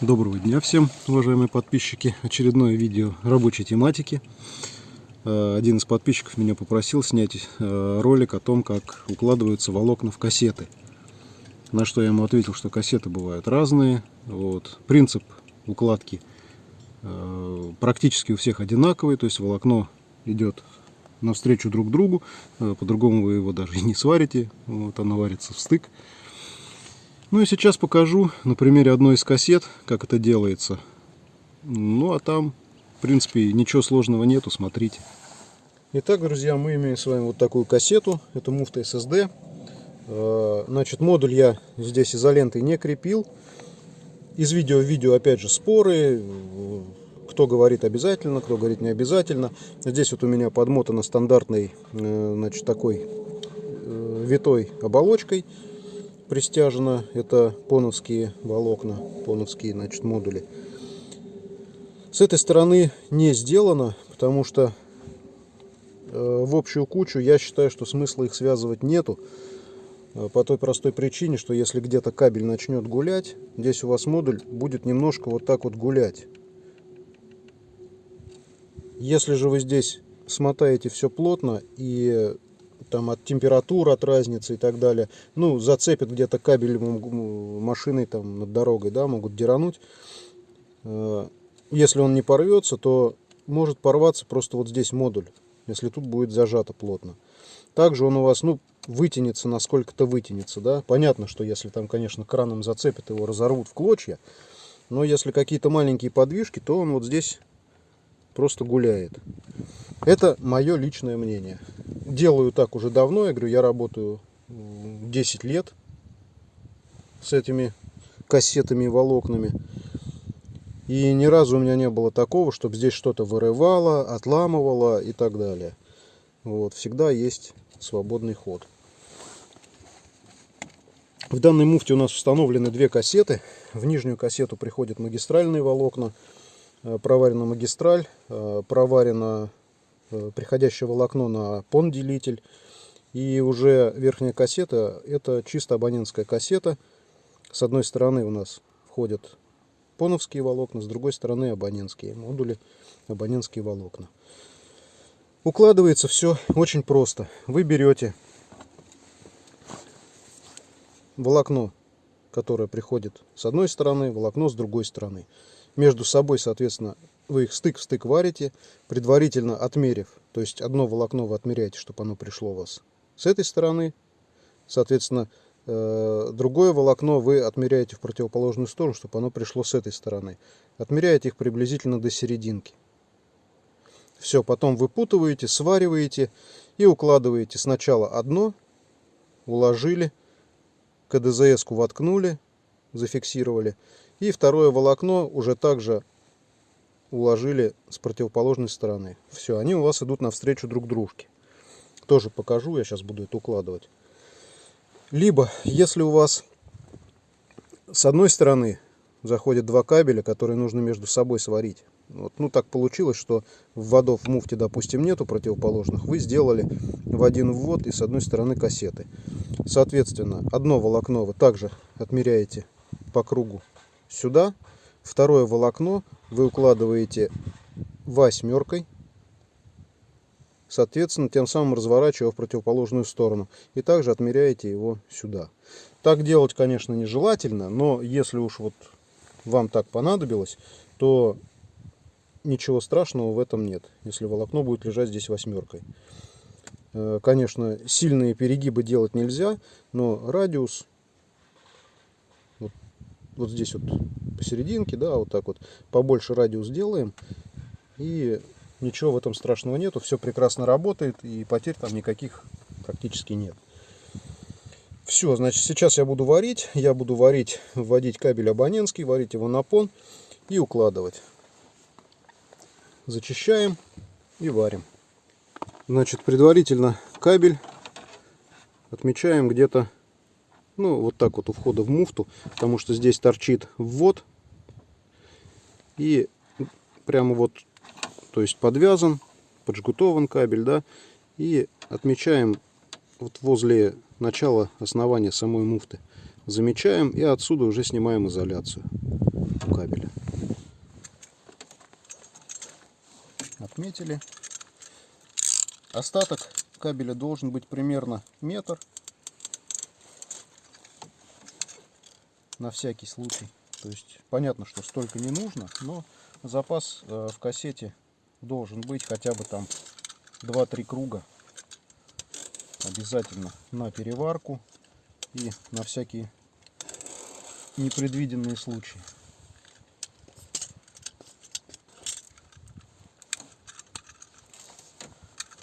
Доброго дня всем, уважаемые подписчики. Очередное видео рабочей тематики. Э, один из подписчиков меня попросил снять э, ролик о том, как укладываются волокна в кассеты. На что я ему ответил, что кассеты бывают разные. Вот. Принцип укладки э, практически у всех одинаковый, то есть волокно идет навстречу друг другу, по-другому вы его даже и не сварите, вот оно варится в стык. Ну и сейчас покажу на примере одной из кассет, как это делается. Ну а там, в принципе, ничего сложного нету, смотрите. Итак, друзья, мы имеем с вами вот такую кассету. Это муфта SSD. Э, значит, модуль я здесь изолентой не крепил. Из видео в видео, опять же, споры. Кто говорит обязательно, кто говорит не обязательно. Здесь вот у меня подмотано стандартной, э, значит, такой э, витой оболочкой пристяжено. Это поновские волокна, поновские значит, модули. С этой стороны не сделано, потому что э, в общую кучу я считаю, что смысла их связывать нету. Э, по той простой причине, что если где-то кабель начнет гулять, здесь у вас модуль будет немножко вот так вот гулять. Если же вы здесь смотаете все плотно и там от температуры, от разницы и так далее. Ну, зацепит где-то кабель машиной там над дорогой, да, могут дерануть. Э, если он не порвется, то может порваться просто вот здесь модуль, если тут будет зажато плотно. Также он у вас, ну, вытянется, насколько-то вытянется, да. Понятно, что если там, конечно, краном зацепит, его разорвут в клочья. Но если какие-то маленькие подвижки, то он вот здесь просто гуляет. Это мое личное мнение делаю так уже давно. Я говорю, я работаю 10 лет с этими кассетами и волокнами. И ни разу у меня не было такого, чтобы здесь что-то вырывало, отламывало и так далее. Вот, всегда есть свободный ход. В данной муфте у нас установлены две кассеты. В нижнюю кассету приходят магистральные волокна. Э, проварена магистраль, э, проварена Э, приходящее волокно на пон-делитель. И уже верхняя кассета, это чисто абонентская кассета. С одной стороны у нас входят поновские волокна, с другой стороны абонентские модули, абонентские волокна. Укладывается все очень просто. Вы берете волокно, которое приходит с одной стороны, волокно с другой стороны. Между собой, соответственно, вы их стык в стык варите, предварительно отмерив. То есть одно волокно вы отмеряете, чтобы оно пришло у вас с этой стороны. Соответственно, э, другое волокно вы отмеряете в противоположную сторону, чтобы оно пришло с этой стороны. Отмеряете их приблизительно до серединки. Все, потом выпутываете, свариваете и укладываете сначала одно, уложили, КДЗС-ку воткнули, зафиксировали. И второе волокно уже также уложили с противоположной стороны. Все, они у вас идут навстречу друг дружке. Тоже покажу, я сейчас буду это укладывать. Либо, если у вас с одной стороны заходят два кабеля, которые нужно между собой сварить. Вот, ну, так получилось, что вводов в муфте, допустим, нету противоположных. Вы сделали в один ввод и с одной стороны кассеты. Соответственно, одно волокно вы также отмеряете по кругу сюда, Второе волокно вы укладываете восьмеркой, соответственно, тем самым разворачивая в противоположную сторону. И также отмеряете его сюда. Так делать, конечно, нежелательно, но если уж вот вам так понадобилось, то ничего страшного в этом нет, если волокно будет лежать здесь восьмеркой. Э, конечно, сильные перегибы делать нельзя, но радиус вот здесь вот посерединке, да, вот так вот побольше радиус делаем. И ничего в этом страшного нету, все прекрасно работает и потерь там никаких практически нет. Все, значит, сейчас я буду варить. Я буду варить, вводить кабель абонентский, варить его на пон и укладывать. Зачищаем и варим. Значит, предварительно кабель отмечаем где-то ну, вот так вот у входа в муфту, потому что здесь торчит ввод. И прямо вот, то есть подвязан, поджгутован кабель, да. И отмечаем вот возле начала основания самой муфты. Замечаем и отсюда уже снимаем изоляцию. у кабеля. Отметили. Остаток кабеля должен быть примерно метр. На всякий случай. То есть понятно, что столько не нужно, но запас э, в кассете должен быть хотя бы там 2-3 круга обязательно на переварку и на всякие непредвиденные случаи.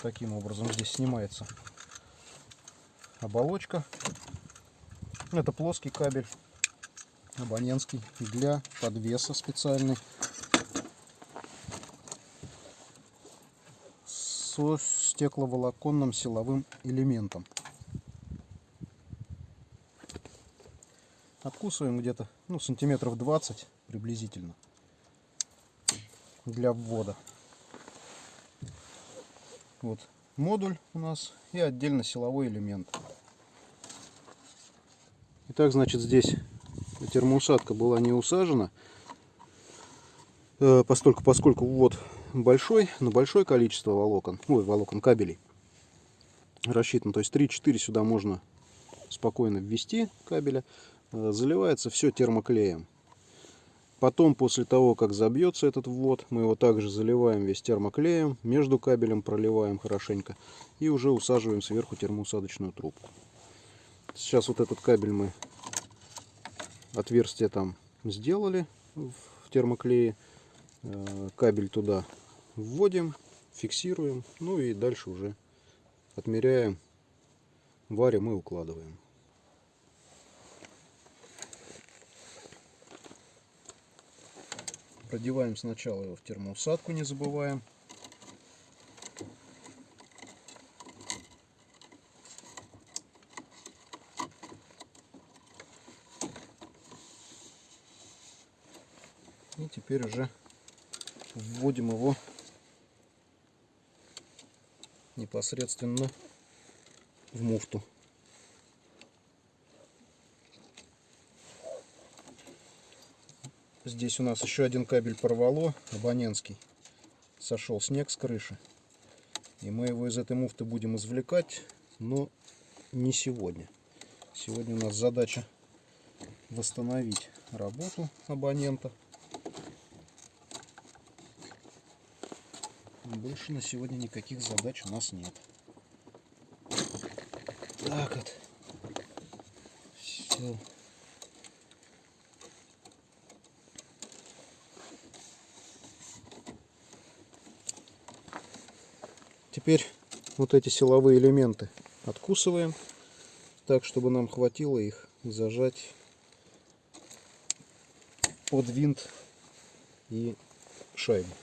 Таким образом здесь снимается оболочка. Это плоский кабель абонентский для подвеса специальный со стекловолоконным силовым элементом. Откусываем где-то ну, сантиметров 20 приблизительно для ввода. Вот модуль у нас и отдельно силовой элемент. Итак, значит, здесь термоусадка была не усажена, э, поскольку, поскольку ввод большой, на большое количество волокон, ой, волокон кабелей рассчитан. То есть 3-4 сюда можно спокойно ввести кабеля. Э, заливается все термоклеем. Потом, после того, как забьется этот ввод, мы его также заливаем весь термоклеем, между кабелем проливаем хорошенько и уже усаживаем сверху термоусадочную трубку. Сейчас вот этот кабель мы отверстие там сделали в термоклее. Э, кабель туда вводим, фиксируем, ну и дальше уже отмеряем, варим и укладываем. Продеваем сначала его в термоусадку, не забываем. И теперь уже вводим его непосредственно в муфту. Здесь у нас еще один кабель порвало, абонентский. Сошел снег с крыши. И мы его из этой муфты будем извлекать, но не сегодня. Сегодня у нас задача восстановить работу абонента. Больше на сегодня никаких задач у нас нет. Так вот. Все. Теперь вот эти силовые элементы откусываем так, чтобы нам хватило их зажать под винт и шайбу.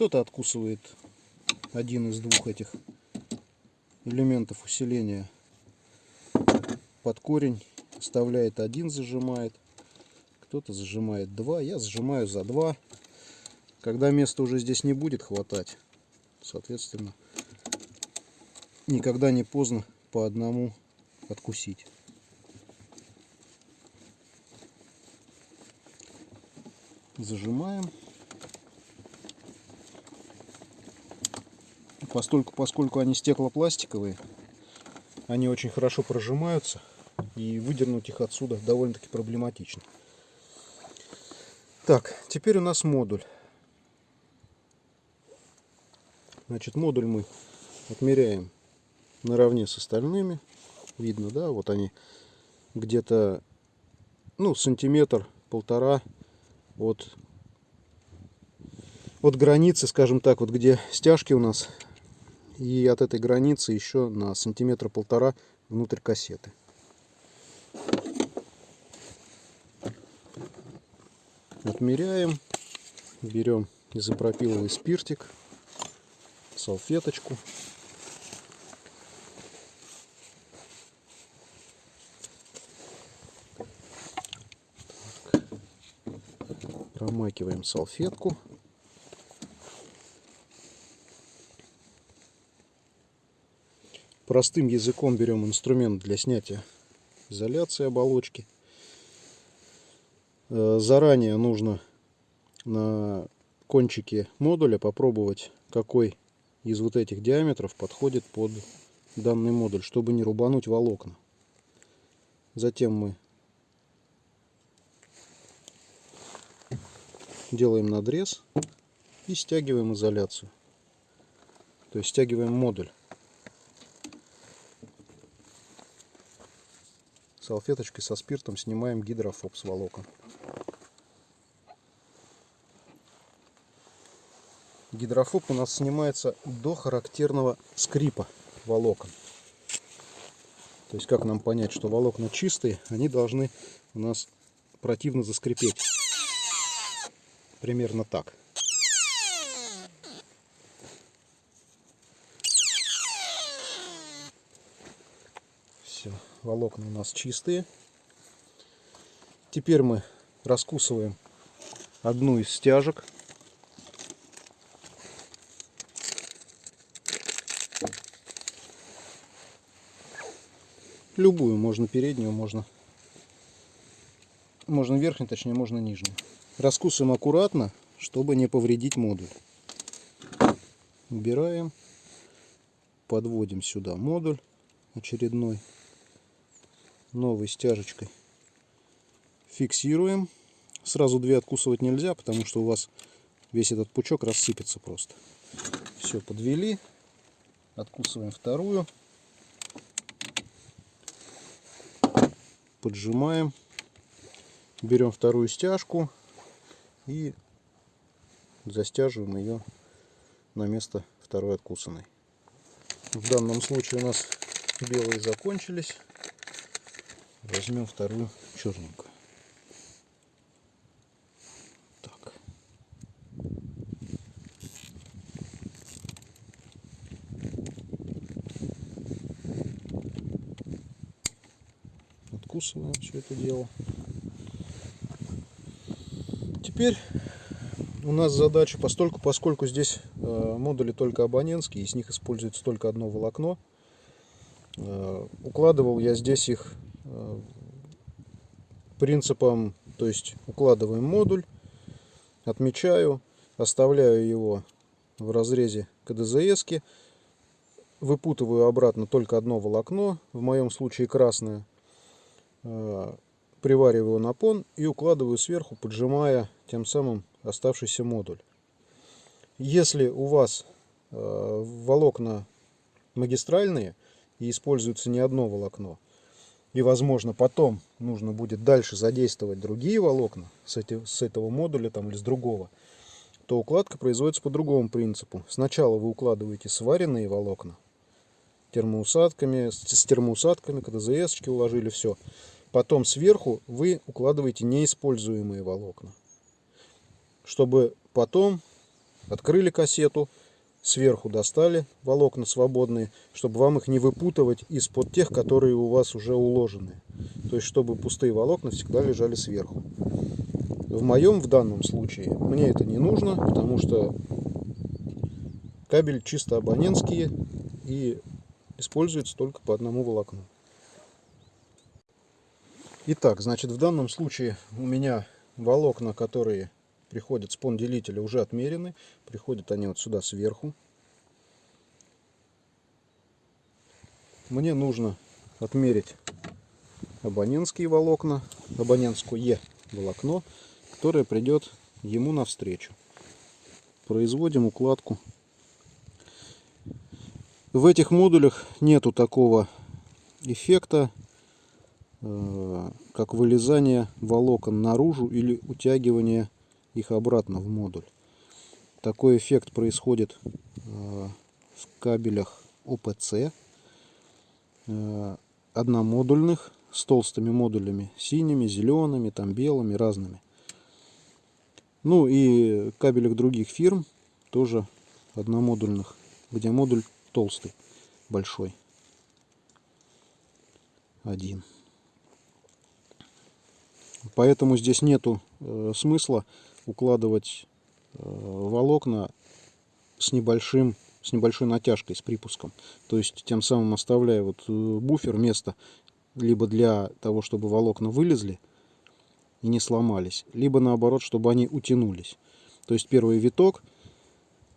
Кто-то откусывает один из двух этих элементов усиления под корень, вставляет один, зажимает. Кто-то зажимает два, я зажимаю за два. Когда места уже здесь не будет хватать, соответственно, никогда не поздно по одному откусить. Зажимаем. Постольку, поскольку они стеклопластиковые, они очень хорошо прожимаются, и выдернуть их отсюда довольно-таки проблематично. Так, теперь у нас модуль. Значит, модуль мы отмеряем наравне с остальными. Видно, да, вот они где-то, ну, сантиметр, полтора от, от границы, скажем так, вот где стяжки у нас и от этой границы еще на сантиметра полтора внутрь кассеты. Отмеряем, берем изопропиловый спиртик, салфеточку. Промакиваем салфетку. Простым языком берем инструмент для снятия изоляции оболочки. Э, заранее нужно на кончике модуля попробовать, какой из вот этих диаметров подходит под данный модуль, чтобы не рубануть волокна. Затем мы делаем надрез и стягиваем изоляцию. То есть стягиваем модуль. Салфеточкой со спиртом снимаем гидрофоб с волокон. Гидрофоб у нас снимается до характерного скрипа волокон. То есть как нам понять, что волокна чистые, они должны у нас противно заскрипеть. Примерно так. Все, волокна у нас чистые. Теперь мы раскусываем одну из стяжек. Любую, можно переднюю, можно, можно верхнюю, точнее, можно нижнюю. Раскусываем аккуратно, чтобы не повредить модуль. Убираем, подводим сюда модуль очередной, новой стяжечкой. Фиксируем. Сразу две откусывать нельзя, потому что у вас весь этот пучок рассыпется просто. Все, подвели. Откусываем вторую. поджимаем, берем вторую стяжку и застяживаем ее на место второй откусанной. В данном случае у нас белые закончились. Возьмем вторую черненькую. откусываем все это дело. Теперь у нас задача, постольку, поскольку здесь э, модули только абонентские, из них используется только одно волокно, э, укладывал я здесь их принципом, то есть укладываем модуль, отмечаю, оставляю его в разрезе КДЗС, выпутываю обратно только одно волокно, в моем случае красное, Э, привариваю на пон и укладываю сверху, поджимая тем самым оставшийся модуль. Если у вас э, волокна магистральные и используется не одно волокно, и возможно потом нужно будет дальше задействовать другие волокна с, эти, с этого модуля там, или с другого, то укладка производится по другому принципу. Сначала вы укладываете сваренные волокна термоусадками, с термоусадками, КДЗС уложили, все. Потом сверху вы укладываете неиспользуемые волокна. Чтобы потом открыли кассету, сверху достали волокна свободные, чтобы вам их не выпутывать из-под тех, которые у вас уже уложены. То есть, чтобы пустые волокна всегда лежали сверху. В моем, в данном случае, мне это не нужно, потому что кабель чисто абонентские и используется только по одному волокну. Итак, значит, в данном случае у меня волокна, которые приходят с пон-делителя, уже отмерены. Приходят они вот сюда сверху. Мне нужно отмерить абонентские волокна, абонентское волокно, которое придет ему навстречу. Производим укладку. В этих модулях нету такого эффекта Э, как вылезание волокон наружу или утягивание их обратно в модуль. Такой эффект происходит э, в кабелях ОПЦ, э, одномодульных, с толстыми модулями, синими, зелеными, там белыми, разными. Ну и кабелях других фирм, тоже одномодульных, где модуль толстый, большой. Один. Поэтому здесь нету э, смысла укладывать э, волокна с небольшим с небольшой натяжкой, с припуском. То есть тем самым оставляя вот э, буфер место либо для того, чтобы волокна вылезли и не сломались, либо наоборот, чтобы они утянулись. То есть первый виток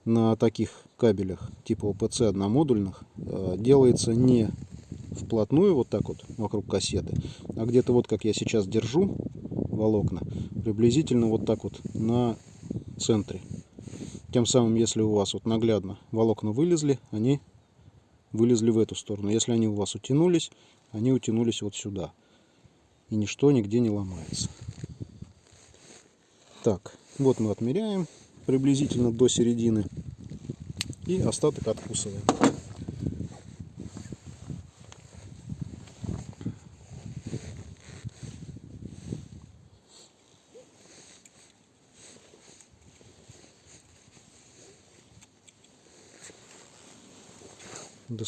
на таких кабелях типа ОПЦ одномодульных э, делается не вплотную вот так вот вокруг кассеты, а где-то вот как я сейчас держу волокна, приблизительно вот так вот на центре. Тем самым, если у вас вот наглядно волокна вылезли, они вылезли в эту сторону. Если они у вас утянулись, они утянулись вот сюда. И ничто нигде не ломается. Так, вот мы отмеряем приблизительно до середины. И остаток откусываем.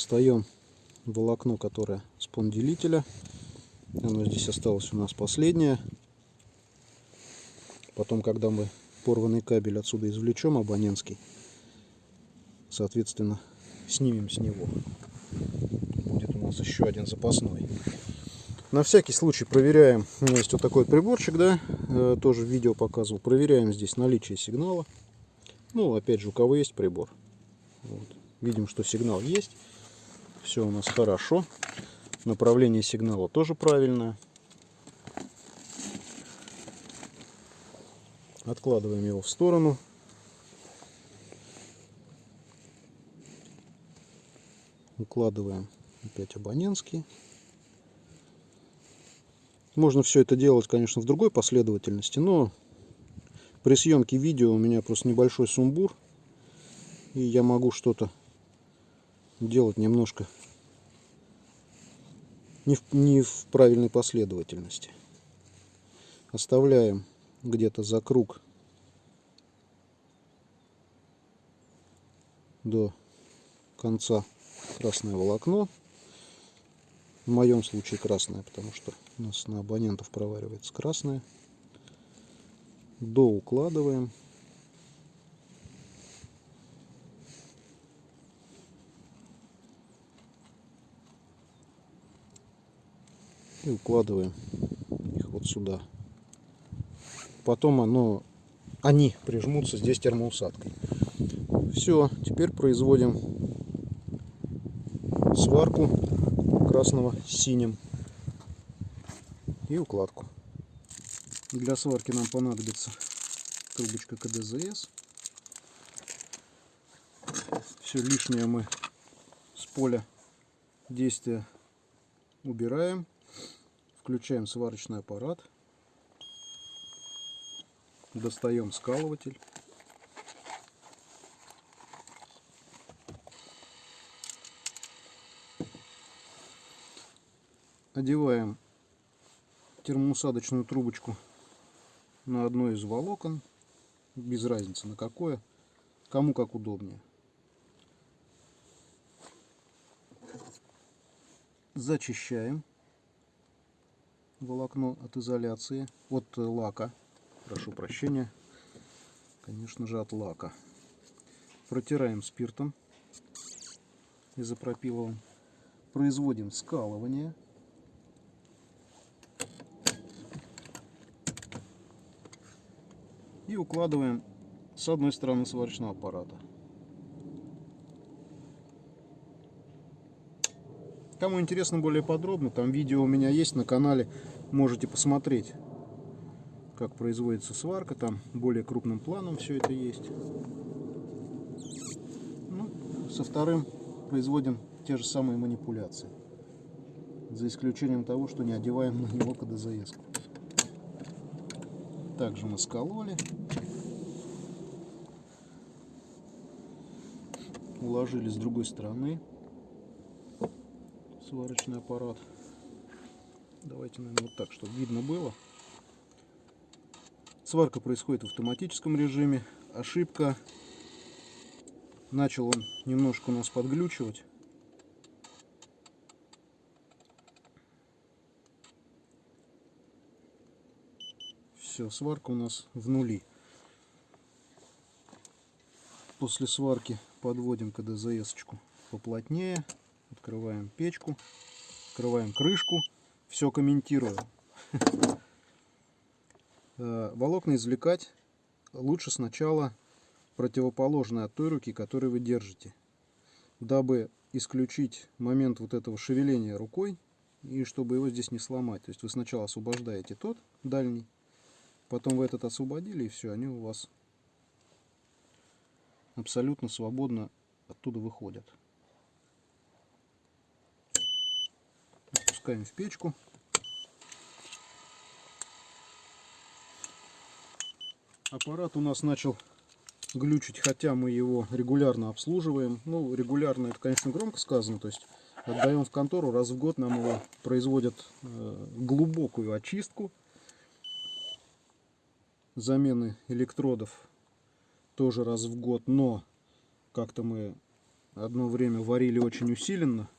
Достаем волокно, которое с понделителя. Оно здесь осталось у нас последнее. Потом, когда мы порванный кабель отсюда извлечем, абонентский, соответственно, снимем с него. Будет у нас еще один запасной. На всякий случай проверяем. У меня есть вот такой приборчик, да, э, тоже видео показывал. Проверяем здесь наличие сигнала. Ну, опять же, у кого есть прибор. Вот. Видим, что сигнал есть. Все у нас хорошо. Направление сигнала тоже правильное. Откладываем его в сторону. Укладываем опять абонентский. Можно все это делать, конечно, в другой последовательности, но при съемке видео у меня просто небольшой сумбур. И я могу что-то делать немножко не в, не в правильной последовательности. Оставляем где-то за круг до конца красное волокно. В моем случае красное, потому что у нас на абонентов проваривается красное. До укладываем. И укладываем их вот сюда. Потом оно, они прижмутся здесь термоусадкой. Все, теперь производим сварку красного с синим и укладку. Для сварки нам понадобится трубочка КДЗС. Все лишнее мы с поля действия убираем. Включаем сварочный аппарат. Достаем скалыватель. Одеваем термоусадочную трубочку на одно из волокон. Без разницы на какое. Кому как удобнее. Зачищаем волокно от изоляции, от э, лака, прошу прощения, конечно же от лака. Протираем спиртом изопропиловым, производим скалывание. И укладываем с одной стороны сварочного аппарата. Кому интересно более подробно, там видео у меня есть на канале, можете посмотреть, как производится сварка, там более крупным планом все это есть. Ну, со вторым производим те же самые манипуляции, за исключением того, что не одеваем на него КДЗС. Также мы скололи, уложили с другой стороны сварочный аппарат. Давайте, наверное, вот так, чтобы видно было. Сварка происходит в автоматическом режиме. Ошибка. Начал он немножко у нас подглючивать. Все, сварка у нас в нули. после сварки подводим КДЗС-очку поплотнее. Открываем печку, открываем крышку. Все комментирую. Э, волокна извлекать лучше сначала противоположной от той руки, которой вы держите, дабы исключить момент вот этого шевеления рукой и чтобы его здесь не сломать. То есть вы сначала освобождаете тот дальний, потом вы этот освободили и все, они у вас абсолютно свободно оттуда выходят. Опускаем в печку. Аппарат у нас начал глючить, хотя мы его регулярно обслуживаем. Ну, регулярно это, конечно, громко сказано, то есть отдаем в контору, раз в год нам его производят э, глубокую очистку, замены электродов тоже раз в год, но как-то мы одно время варили очень усиленно.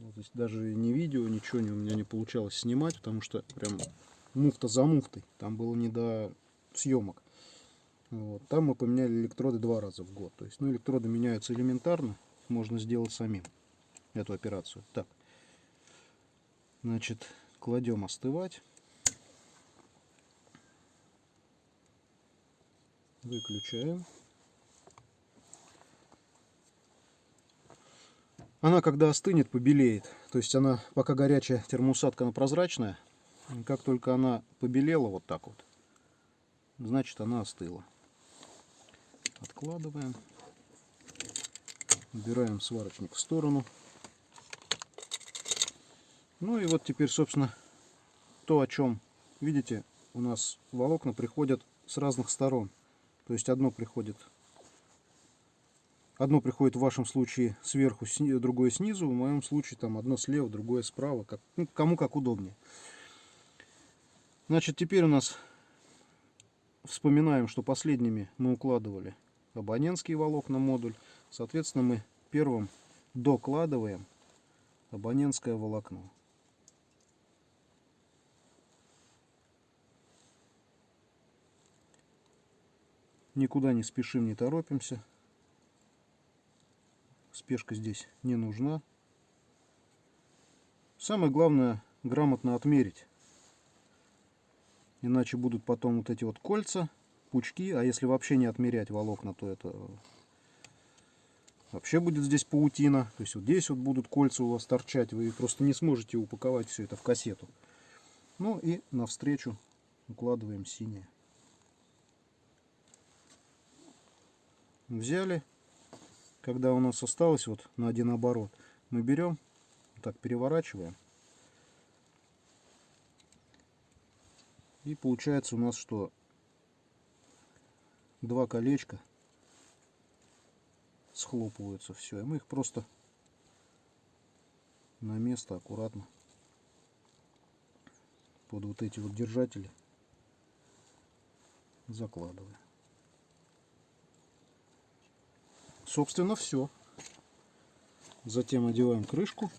Вот, то есть даже не видео, ничего не, у меня не получалось снимать, потому что прям муфта за муфтой. Там было не до съемок. Вот. Там мы поменяли электроды два раза в год. То есть, ну, электроды меняются элементарно, можно сделать самим эту операцию. Так, значит, кладем остывать. Выключаем. Она, когда остынет, побелеет. То есть она, пока горячая термоусадка, она прозрачная. Как только она побелела вот так вот, значит она остыла. Откладываем. Убираем сварочник в сторону. Ну и вот теперь, собственно, то, о чем, видите, у нас волокна приходят с разных сторон. То есть одно приходит одно приходит в вашем случае сверху, другое снизу, в моем случае там одно слева, другое справа, как, ну, кому как удобнее. Значит, теперь у нас вспоминаем, что последними мы укладывали абонентский волокна модуль. Соответственно, мы первым докладываем абонентское волокно. Никуда не спешим, не торопимся. Спешка здесь не нужна. Самое главное грамотно отмерить. Иначе будут потом вот эти вот кольца, пучки. А если вообще не отмерять волокна, то это вообще будет здесь паутина. То есть вот здесь вот будут кольца у вас торчать. Вы просто не сможете упаковать все это в кассету. Ну и навстречу укладываем синее. взяли, когда у нас осталось вот на один оборот, мы берем, так переворачиваем. И получается у нас, что два колечка схлопываются все. И мы их просто на место аккуратно под вот эти вот держатели закладываем. Собственно, все. Затем одеваем крышку.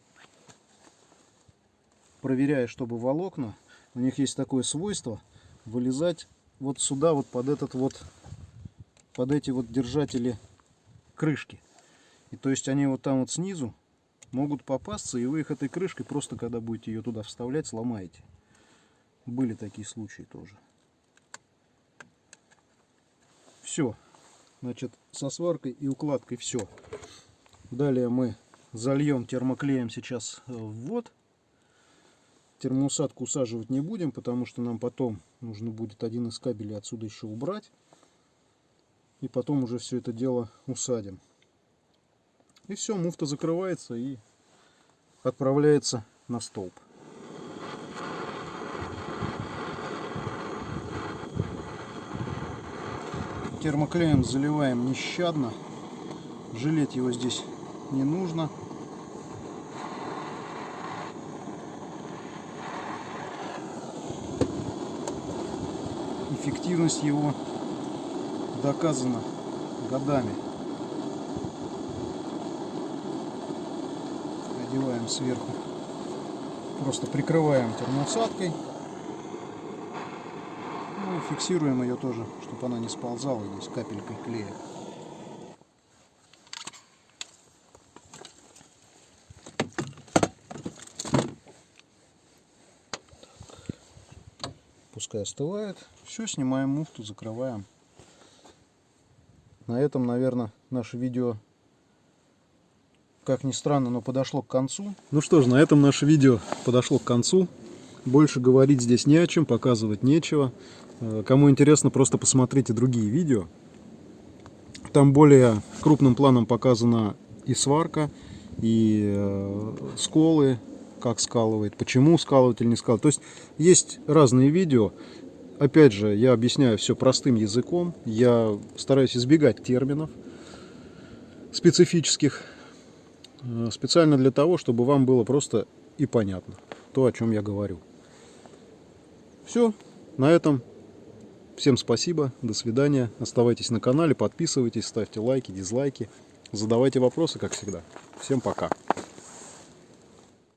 Проверяя, чтобы волокна, у них есть такое свойство, вылезать вот сюда, вот под этот вот, под эти вот держатели крышки. И то есть они вот там вот снизу могут попасться, и вы их этой крышкой просто, когда будете ее туда вставлять, сломаете. Были такие случаи тоже. Все. Значит, со сваркой и укладкой все. Далее мы зальем термоклеем сейчас в ввод. Термоусадку усаживать не будем, потому что нам потом нужно будет один из кабелей отсюда еще убрать. И потом уже все это дело усадим. И все, муфта закрывается и отправляется на столб. Термоклеем заливаем нещадно. Жалеть его здесь не нужно. Эффективность его доказана годами. Одеваем сверху. Просто прикрываем термоусадкой фиксируем ее тоже, чтобы она не сползала здесь капелькой клея. Пускай остывает. Все, снимаем муфту, закрываем. На этом, наверное, наше видео как ни странно, но подошло к концу. Ну что ж, на этом наше видео подошло к концу. Больше говорить здесь не о чем, показывать нечего. Э, кому интересно, просто посмотрите другие видео. Там более крупным планом показана и сварка, и э, сколы, как скалывает, почему скалывать или не скалывать. То есть есть разные видео. Опять же, я объясняю все простым языком. Я стараюсь избегать терминов специфических. Э, специально для того, чтобы вам было просто и понятно то, о чем я говорю. Все, на этом Всем спасибо, до свидания. Оставайтесь на канале, подписывайтесь, ставьте лайки, дизлайки. Задавайте вопросы, как всегда. Всем пока.